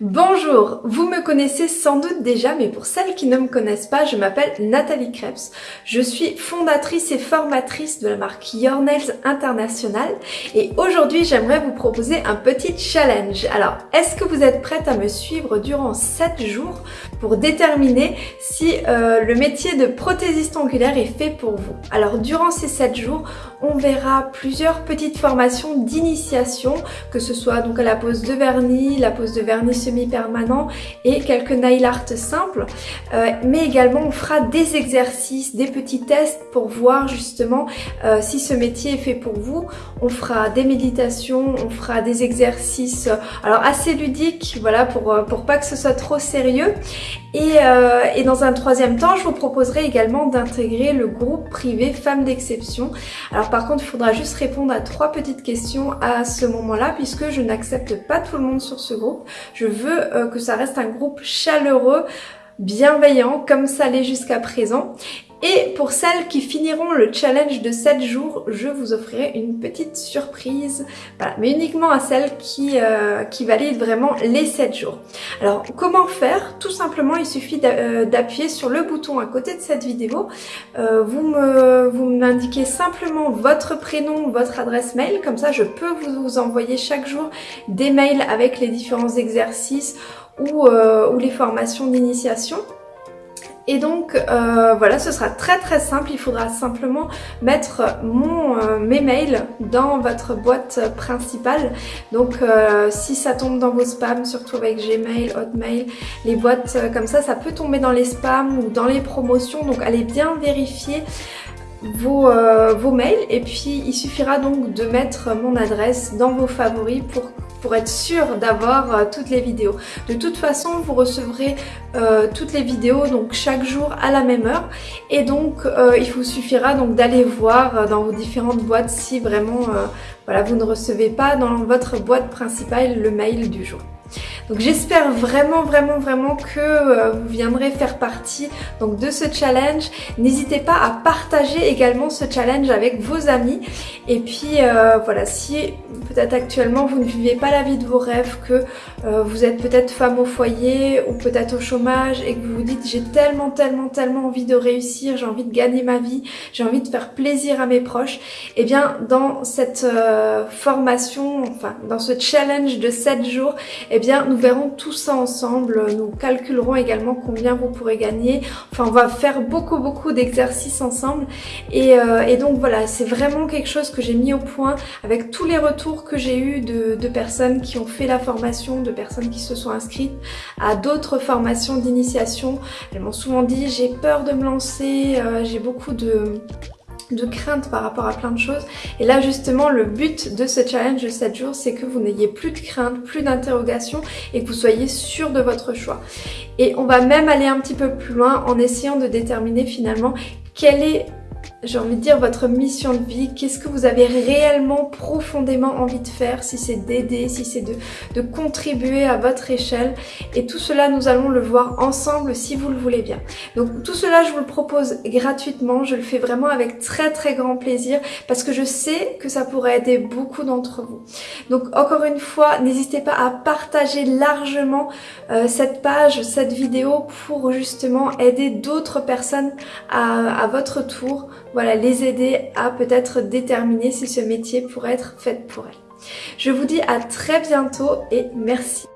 Bonjour, vous me connaissez sans doute déjà, mais pour celles qui ne me connaissent pas, je m'appelle Nathalie Krebs. Je suis fondatrice et formatrice de la marque Your Nails International et aujourd'hui j'aimerais vous proposer un petit challenge. Alors, est-ce que vous êtes prête à me suivre durant 7 jours pour déterminer si euh, le métier de prothésiste angulaire est fait pour vous? Alors, durant ces 7 jours, on verra plusieurs petites formations d'initiation, que ce soit donc à la pose de vernis, la pose de vernis semi-permanent et quelques nail art simples. Euh, mais également on fera des exercices, des petits tests pour voir justement euh, si ce métier est fait pour vous. On fera des méditations, on fera des exercices euh, alors assez ludiques, voilà, pour, pour pas que ce soit trop sérieux. Et, dans un troisième temps, je vous proposerai également d'intégrer le groupe privé Femmes d'exception. Alors par contre, il faudra juste répondre à trois petites questions à ce moment-là puisque je n'accepte pas tout le monde sur ce groupe. Je veux euh, que ça reste un groupe chaleureux, bienveillant comme ça l'est jusqu'à présent. Et pour celles qui finiront le challenge de 7 jours, je vous offrirai une petite surprise, voilà, mais uniquement à celles qui, euh, qui valident vraiment les 7 jours. Alors comment faire? Tout simplement, il suffit euh, d'appuyer sur le bouton à côté de cette vidéo. Euh, vous m'indiquez simplement votre prénom, votre adresse mail, comme ça je peux vous envoyer chaque jour des mails avec les différents exercices ou, ou les formations d'initiation. Et donc euh, voilà, ce sera très très simple. Il faudra simplement mettre mon, euh, mes mails dans votre boîte principale. Donc euh, si ça tombe dans vos spams, surtout avec Gmail, Hotmail, les boîtes comme ça, ça peut tomber dans les spams ou dans les promotions. Donc allez bien vérifier vos, vos mails et puis il suffira donc de mettre mon adresse dans vos favoris pour pour être sûr d'avoir euh, toutes les vidéos. De toute façon, vous recevrez euh, toutes les vidéos donc chaque jour à la même heure et donc euh, il vous suffira donc d'aller voir dans vos différentes boîtes si vraiment voilà, vous ne recevez pas dans votre boîte principale le mail du jour. Donc j'espère vraiment vraiment vraiment que euh, vous viendrez faire partie donc de ce challenge. N'hésitez pas à partager également ce challenge avec vos amis. Et puis euh, voilà, si peut-être actuellement vous ne vivez pas la vie de vos rêves, que euh, vous êtes peut-être femme au foyer ou peut-être au chômage et que vous vous dites j'ai tellement tellement tellement envie de réussir, j'ai envie de gagner ma vie, j'ai envie de faire plaisir à mes proches, et eh bien dans cette formation, enfin dans ce challenge de 7 jours, et eh bien nous verrons tout ça ensemble. Nous calculerons également combien vous pourrez gagner. Enfin, on va faire beaucoup, beaucoup d'exercices ensemble. Et, euh, donc voilà, c'est vraiment quelque chose que j'ai mis au point avec tous les retours que j'ai eu de, personnes qui ont fait la formation, de personnes qui se sont inscrites à d'autres formations d'initiation. Elles m'ont souvent dit j'ai peur de me lancer, euh, j'ai beaucoup de de crainte par rapport à plein de choses. Et là justement le but de ce challenge de 7 jours c'est que vous n'ayez plus de crainte, plus d'interrogation et que vous soyez sûr de votre choix. Et on va même aller un petit peu plus loin en essayant de déterminer finalement quel est j'ai envie de dire votre mission de vie, qu'est-ce que vous avez réellement profondément envie de faire, si c'est d'aider, si c'est de, de, contribuer à votre échelle. Et tout cela, nous allons le voir ensemble si vous le voulez bien. Donc tout cela, je vous le propose gratuitement, je le fais vraiment avec très très grand plaisir parce que je sais que ça pourrait aider beaucoup d'entre vous. Donc encore une fois, n'hésitez pas à partager largement euh, cette page, cette vidéo pour justement aider d'autres personnes à, à votre tour voilà, les aider à peut-être déterminer si ce métier pourrait être fait pour elles. Je vous dis à très bientôt et merci.